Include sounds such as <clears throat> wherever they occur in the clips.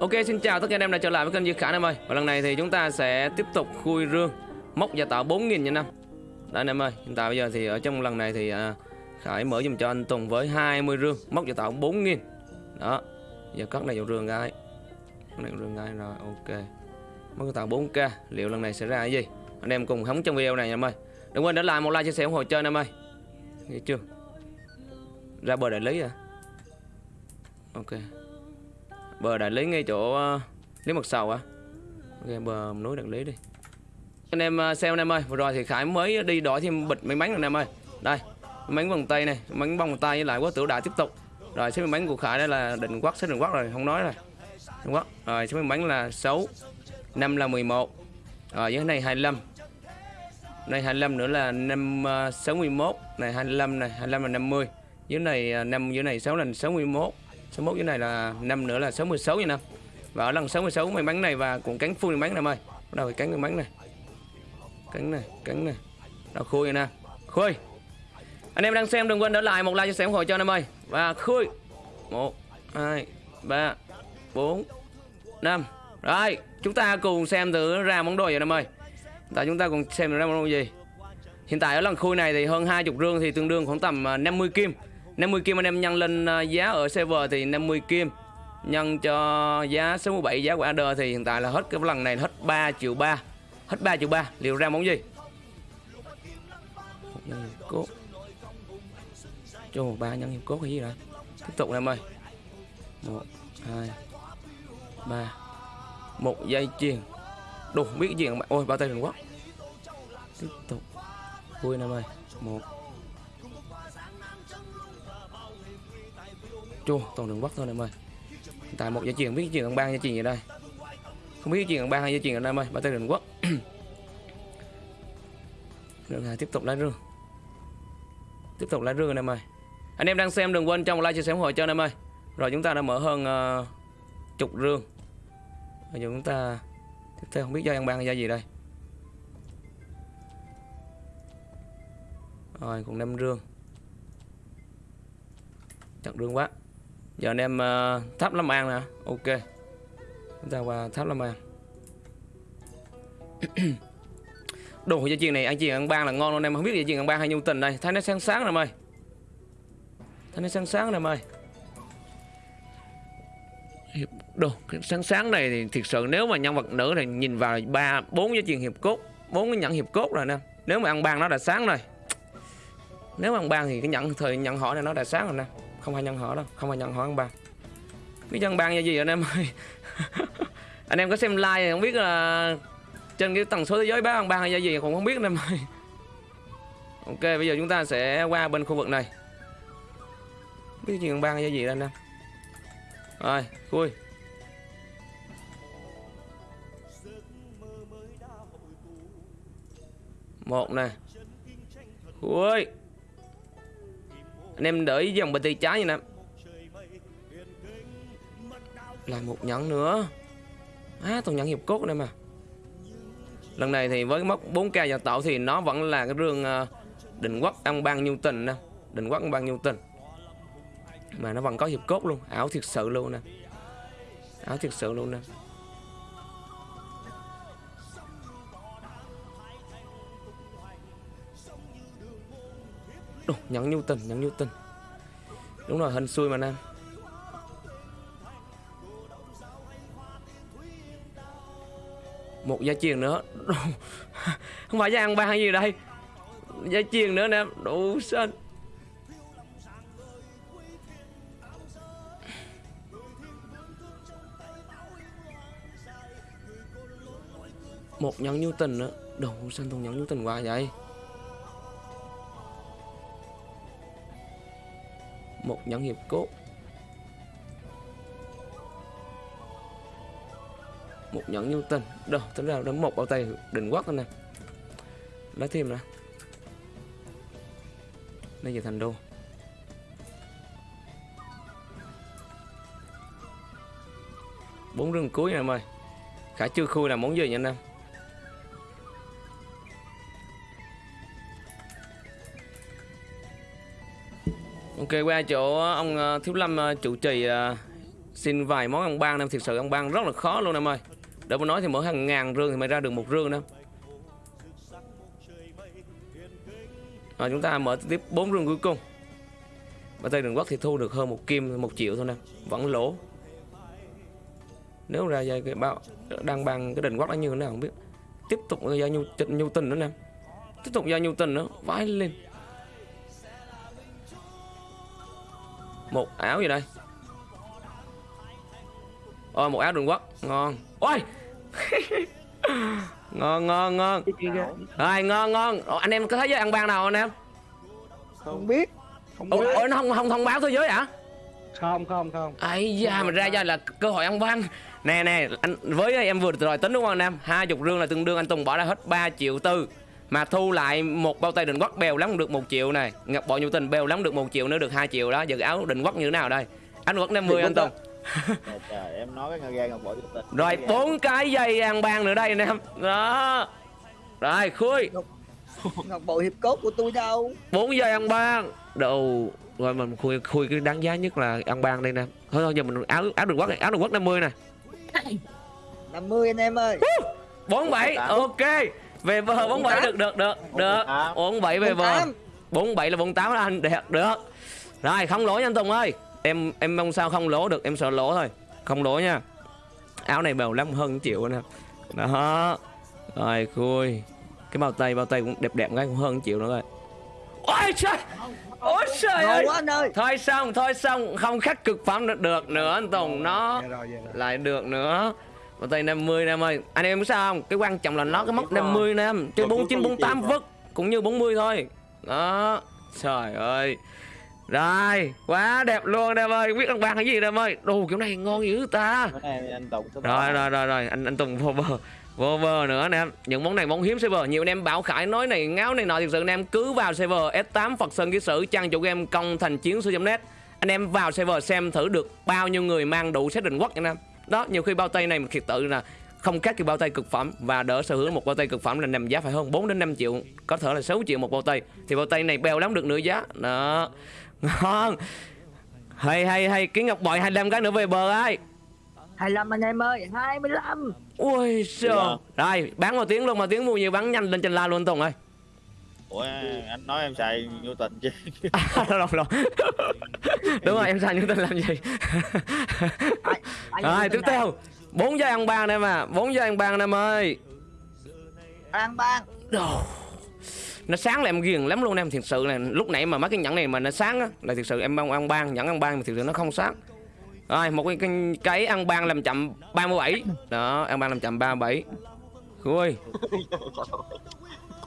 Ok xin chào tất cả anh em đã trở lại với kênh Dư Khả anh em ơi. Và lần này thì chúng ta sẽ tiếp tục khui rương Mốc gia tạo 4.000 nha năm Đây anh em ơi Hiện tại bây giờ thì ở trong lần này thì à, Khải mở dùm cho anh Tùng với 20 rương Mốc gia tạo 4.000 Đó Giờ cất này vào rương gái Cất này rương gái rồi ok. Mốc gia tạo 4k Liệu lần này sẽ ra cái gì? Anh em cùng hóng trong video này nha em ơi. Đừng quên để lại một like chia sẻ ủng hộ chơi anh em ơi. Nghe chưa? Ra bờ đại lý à Ok bờ đại lý ngay chỗ ờ, lý mật sầu á ok bờ núi đại lý đi. Anh em ờ, xem anh em ơi vừa rồi thì khải mới đi đổi thêm bịch may mắn anh em ơi. Đây may mắn vòng tay này may mắn vòng tay với lại quá tử đại tiếp tục. Rồi số may mắn của khải đây là định quắc số định quắc rồi không nói rồi. Định quắc rồi số may mắn là 6 năm là 11 rồi dưới này 25 này 25 nữa là năm ờ, uh, 61 này 25 này 25 là 50 dưới này uh, 5 dưới này 6 là 61 61 như này là năm nữa là 66 như năm và ở lần 66 may mắn này và cũng cánh full may mắn nè ơi bắt đầu cánh may mắn này. Cánh này cánh này. Đó, khui nè khui. Anh em đang xem đừng quên để lại một like cho xem ủng hộ cho anh em ơi. Và khui. Một, hai, ba, bốn, năm. Rồi, chúng ta cùng xem thử ra món đồ vậy anh em ơi. Tại chúng ta cùng xem ra món đồ gì. Hiện tại ở lần khui này thì hơn 20 rương thì tương đương khoảng tầm à, 50 kim. 50 kim anh em nhân lên ờ, giá ở server thì 50 kim. Nhân cho giá 67 giá của AD thì hiện tại là hết cái lần này hết 3 triệu 3 Hết 3 triệu 3 Liệu ra món gì? Một nhân hiệp cốt. Cho một ba nhân hiệp cốt hay gì đó. Tiếp tục em ơi. 1, 2, 3 Một dây chuyền. Đủ biết gì Ôi bao tay đừng quá. Tiếp tục. Vui em ơi. 1 chua toàn đường bắc thôi em ơi. Tại một gia truyền, biết chuyện chuyền ăn ban gia truyền gì đây. Không biết chuyện chuyền ăn ban hay gia truyền ở đây em ơi ba tây đường quốc. <clears throat> Đường hà tiếp tục lá rương. Tiếp tục lá rương anh em ơi. Anh em đang xem đừng quên trong like chia sẻ ủng hộ cho anh em ơi. Rồi chúng ta đã mở hơn uh, chục rương. Bây giờ chúng ta tiếp theo không biết do ăn ban hay do gì đây. Rồi còn năm rương. Chặt rương quá giờ anh em uh, tháp lâm an nè. Ok. Chúng ta qua tháp lâm an. <clears throat> Đồ dây chuyền này ăn chuyền ăn ban là ngon luôn em. Không biết dây chuyền ăn ban hay nhung tình đây. Thấy nó sáng sáng em ơi thấy nó sáng sáng em ơi đồ sáng sáng này thì thực sự nếu mà nhân vật nữ này nhìn vào ba bốn dây chuyền hiệp cốt bốn cái nhẫn hiệp cốt rồi nè. Nếu mà ăn ban nó đã sáng rồi. Nếu mà ăn ban thì cái nhận thời nhận hỏi này nó đã sáng rồi nè không phải nhân họ đâu không phải nhân họ ăn ban biết nhân ban là gì anh em ơi. <laughs> Anh em có xem like không biết là trên cái tần số thế giới bán ăn ban hay gì cũng không biết anh em ơi. <laughs> Ok bây giờ chúng ta sẽ qua bên khu vực này. Biết chuyện ăn ban hay gì đây anh em. Rồi khui. Một này, khui anh em đợi dòng bên tay trái như nè. Là một nhẫn nữa. À toàn nhẫn hiệp cốt này mà Lần này thì với mốc 4k gia tạo thì nó vẫn là cái rương ờ, định quốc ăn ban nhiêu tình nè. Định quốc ăn ban nhiêu tình. Mà nó vẫn có hiệp cốt luôn. Ảo thiệt sự luôn nè. Ảo thiệt sự luôn nè. Đồ, nhắn nhu tình, nhẫn nhu tình Đúng rồi, hình xui mà nam. Một gia truyền nữa. <laughs> Không phải gia ăn ba hay gì đây. Gia truyền nữa nè Đủ xanh Một nhắn nhu tình nữa Đồ xanh thùng nhắn nhu tình quá vậy? Một nhẫn hiệp cốt. Một nhẫn nhu tình. Đâu, tính ra đến một bao tay định quắc nè. Lấy thêm nè. Đây giờ thành đô. Bốn rừng cuối nè em ơi khả chưa khui là món gì nha anh em? Qua chỗ ông ờ, Thiếu Lâm ờ, chủ trì ờ, xin vài món ăn ban em thực sự ăn ban rất là khó luôn, em ơi. Đỡ mà nói thì mỗi hàng ngàn rương thì mới ra được một rương em rồi, chúng ta mở tiếp bốn rương cuối cùng. Và Tây Đường Quốc thì thu được hơn một kim, một triệu thôi nè. Vẫn lỗ. Nếu ra dây cái bao, đang bằng cái đền quốc nó như thế nào không biết. Tiếp tục ra nhu nhu tình nữa nè. Tiếp tục ra nhu tình nữa. Vãi lên. Một áo gì đây? Ôi một áo đường quốc. Ngon. Ôi! <laughs> Ngon ngon ngon. Rồi ngon ngon. Ồ, anh em có thấy với ăn ban nào anh em? Không biết. Không biết. ủa, ủa nó không không thông báo thế giới hả? Không không không. Ấy da mà ra ra là cơ hội ăn ban nè nè anh với em vừa rồi tính đúng không anh em? Hai chục rương là tương đương anh tùng bỏ ra hết 3 triệu tư mà thu lại một bao tay định quắc bèo lắm được một triệu này. Ngọc bội nhu tình bèo lắm được một triệu nữa được hai triệu đó. Giờ áo định quắc như thế nào đây? Anh quắc 50 anh tùng. Trời, em nói cái gan ngọc bội của tình. Rồi bốn cái dây ăn ban nữa đây anh em. Đó. Rồi khui. Ngọc bội hiệp cốt của tôi đâu? Bốn dây ăn ban. Đầu rồi mình khui khui cái đáng giá nhất là ăn ban đây nè. Thôi thôi giờ mình áo áo đường quắc áo đường quắc 50 nè. 50 anh em ơi. Bốn bảy. ok về bờ bốn bảy được được được được. bốn bảy về bờ 48. bốn bảy là bốn tám đó anh được được. Rồi không lỗ nha anh Tùng ơi. Em em mong sao không lỗ được em sợ lỗ thôi. Không lỗ nha. Áo này bèo lắm hơn triệu em đó. Rồi khui. Cái bao tay bao tay cũng đẹp đẹp cái cũng hơn triệu nữa rồi. Ôi trời! Ôi trời ơi! quá anh ơi. Thôi xong thôi xong. Không khắc cực phẩm được, được nữa anh Tùng nó Dạ dạ lại được nữa Bao tay 50 em ơi. Anh em biết sao không? Cái quan trọng là nó cái mốc 50 em Chứ 49, 48 vứt Cũng như 40 thôi. Đó. Trời ơi. Rồi Quá đẹp luôn em ơi. Biết ăn ban cái gì em ơi. Đồ kiểu này ngon dữ ta. Anh Rồi rồi rồi rồi. Anh anh Tùng vô bờ Vô bờ nữa nè Những món này món hiếm server. Nhiều anh em bảo khải nói này ngáo này nọ. Thực sự anh em cứ vào server S8 Phật Sơn Ký Sử Trang chủ game công thành chiến sư net. Anh em vào server xem thử được bao nhiêu người mang đủ set định quốc anh em Đó nhiều khi bao tay này thiệt tự là không khác cái bao tay cực phẩm và đỡ sở hữu một bao tay cực phẩm là nằm giá phải hơn 4 đến 5 triệu có thể là 6 triệu một bao tay. Thì bao tay này bèo lắm được nửa giá. Đó. Ngon. Hay hay hay kiến ngọc bội 25 cái nữa về bờ ai? 25 anh em ơi 25 ui sao rồi bán một tiếng luôn mà tiếng mua nhiều bán nhanh lên trên la luôn tùng ơi ủa anh nói em xài vô tình chứ. <laughs> À, rồi, rồi. <laughs> đúng rồi em sai những tên làm gì? Rồi như tiếp theo. Bốn giây ăn ban em à. Bốn giây ăn ban em ơi. An ban Đồ. nó sáng là em ghiền lắm luôn em thiệt sự là lúc nãy mà mấy cái nhẫn này mà nó sáng á là thiệt sự em ăn ăn ban nhẫn ăn ban mà thiệt sự nó không sáng. Rồi một cái, cái, cái ăn ban làm chậm 37 đó ăn ban làm chậm 37 ui <laughs>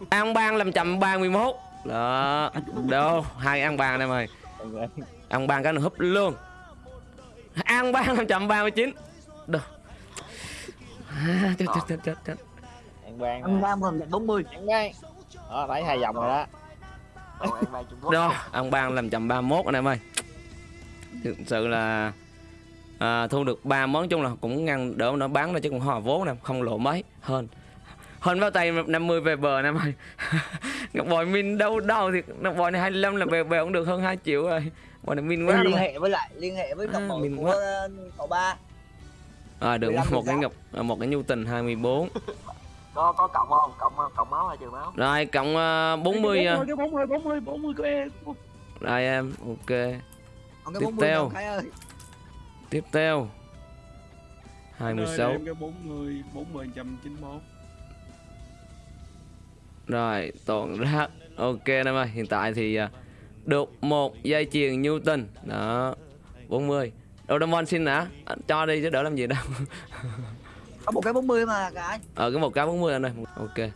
ăn ban làm chậm 31 đó đâu hai ăn ban em ơi ăn ban cái nó húp luôn. Ăn ban làm chậm 39 đâu à, chết, chết, chết, chết, chết. ăn ban An ban còn 40 ăn ban đó thấy hai vòng rồi đó. Đó, ăn ban làm chậm 31 anh em ơi Thực sự là à, Thu được ba món chung là cũng ngăn đỡ nó bán ra chứ cũng hòa vốn nè Không lộ mấy hơn hơn bao tay 50 về bờ anh em ơi Ngọc bội min đâu đâu thì Ngọc bội này 25 là về bờ cũng được hơn 2 triệu rồi. Bội này min quá liên hệ với lại liên hệ với À, ngọc bội mình của ờ, cậu ba. À, được 15 một cái ngọc à, một cái nhu tình 24 <laughs> có có cộng không? Cộng cộng máu hay trừ máu? Rồi cộng uh, 40 à. cái 40 40 40 của em. Rồi em ok. Còn cái Tiếp 40 theo. tiếp theo. Anh ơi, 26 em cái 40 40 191 Rồi, toàn ra Ok em ơi, hiện tại thì à, được một dây chuyền Newton. Đó, 40 Doraemon xin hả? Anh Cho đi chứ đỡ làm gì đâu. Có một cái 40 mà cái Ờ, cái một cái 40 anh ơi. Ok.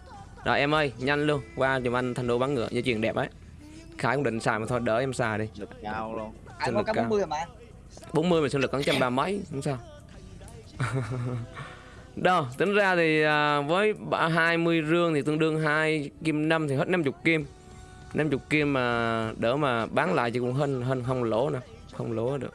Rồi em ơi, nhanh luôn. Qua giùm anh thanh đô bắn ngựa, dây chuyền đẹp ấy. Khải cũng định xài mà thôi, đỡ em xài đi. Lực cao luôn. Anh có cái cao. 40 mà 40 mà sinh lực cắn trăm ba mấy, không sao <laughs> Đâu, tính ra thì à, với 20 rương thì tương đương 2 kim 5 thì hết 50 kim. 50 kim mà đỡ mà bán lại thì cũng hơn hơn không lỗ nè Không lỗ được.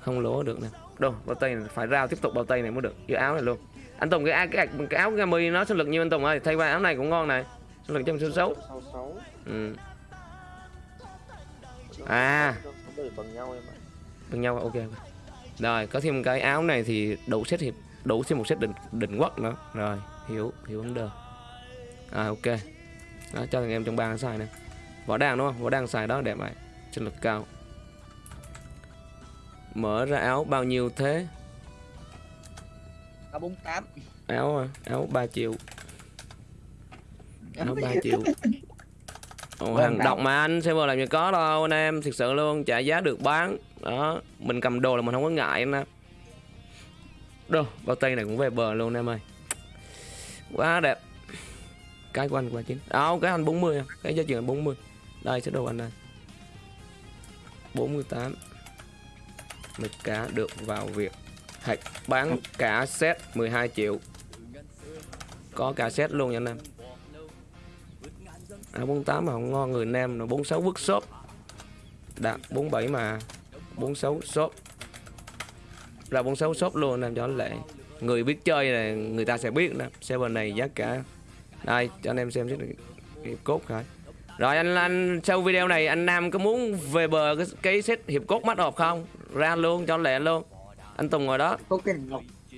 Không lỗ được nè. Đâu, bao tay này phải rao tiếp tục bao tay này mới được. Cái áo này luôn. Anh Tùng cái, cái, cái áo Gami nó sinh lực như anh Tùng ơi? Thay qua áo này cũng ngon này. Sinh lực trăm số xấu. Sáu sáu ừ. À. Bằng nhau em ạ Bằng nhau ok. Rồi, có thêm cái áo này thì đủ xét hiệp đủ thêm một set định định quốc nữa. Rồi, hiểu hiểu vấn đề. À ok. Đó, cho thằng em trong bang xài nè. Võ đăng đúng không? Võ đăng xài đó đẹp vậy. Chân lực cao. Mở ra áo bao nhiêu thế? Có 48 Áo à, áo 3 triệu. Áo 3 triệu. Ồ, hàng độc mà anh server làm gì có đâu anh em thực sự luôn trả giá được bán đó mình cầm đồ là mình không có ngại anh em Đâu, bao tay này cũng về bờ luôn em ơi. Quá đẹp. Cái của anh quá chín à, cái anh 40 à. cái giá trị anh 40 đây sẽ đồ anh đây. 48 mực cá được vào việc hạch bán cả set 12 triệu. Có cả set luôn nha anh em. À, 48 mà không ngon người nam nó 46 workshop. Đạt 47 mà. 46 shop ra 46 shop luôn nam cho lệ. Người biết chơi này người ta sẽ biết nè. Server này giá cả. Đây cho anh em xem xét hiệp cốt khởi rồi anh anh sau video này anh Nam có muốn về bờ cái, cái set hiệp cốt mắt hộp không? Ra luôn cho lẹ luôn. Anh Tùng ngồi đó.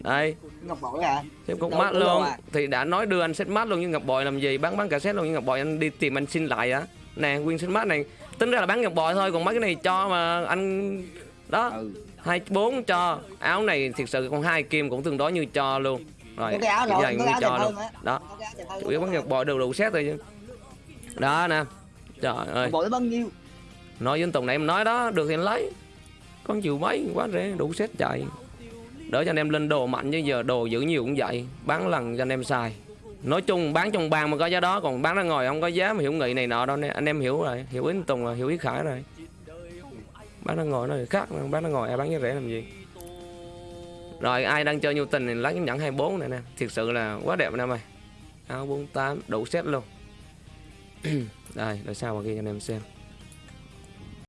Đây. Ngọc bội à cục Đâu mát có luôn. à. Thì đã nói đưa anh set mát luôn nhưng Ngọc Bội làm gì Bán bán cả set luôn nhưng Ngọc Bội. Anh đi tìm anh xin lại á. Nè nguyên set mát này. Tính ra là bán Ngọc Bội thôi Còn mấy cái này cho mà anh Đó Ừ. hai bốn cho. Áo này thực sự con hai kim cũng tương đối như cho luôn. Rồi cái áo rồi, như áo cho luôn. Đó Chủ yếu bán Ngọc Bội đều đủ set rồi chứ. Đó nè. Trời ơi. bội bao nhiêu? Nói với anh Tùng này em nói đó Được thì lấy. Con chịu mấy quá rẻ đủ set chạy. Đỡ cho anh em lên đồ mạnh chứ giờ đồ giữ nhiều cũng vậy. Bán lần cho anh em xài. Nói chung bán trong bàn mà có giá đó Còn bán ra ngoài không có giá mà hiểu nghị này nọ đâu nè. Anh em hiểu rồi Hiểu ý anh Tùng rồi Hiểu ý Khải rồi bác đang ngồi nơi thì khác bác đang ngồi, ai bán giá rẻ làm gì? Rồi ai đang chơi nhu tình thì lấy cái nhẫn 24 này nè. Thiệt sự là quá đẹp anh em ơi Áo 48 đủ set luôn. Đây, để sao mà ghi cho anh em xem.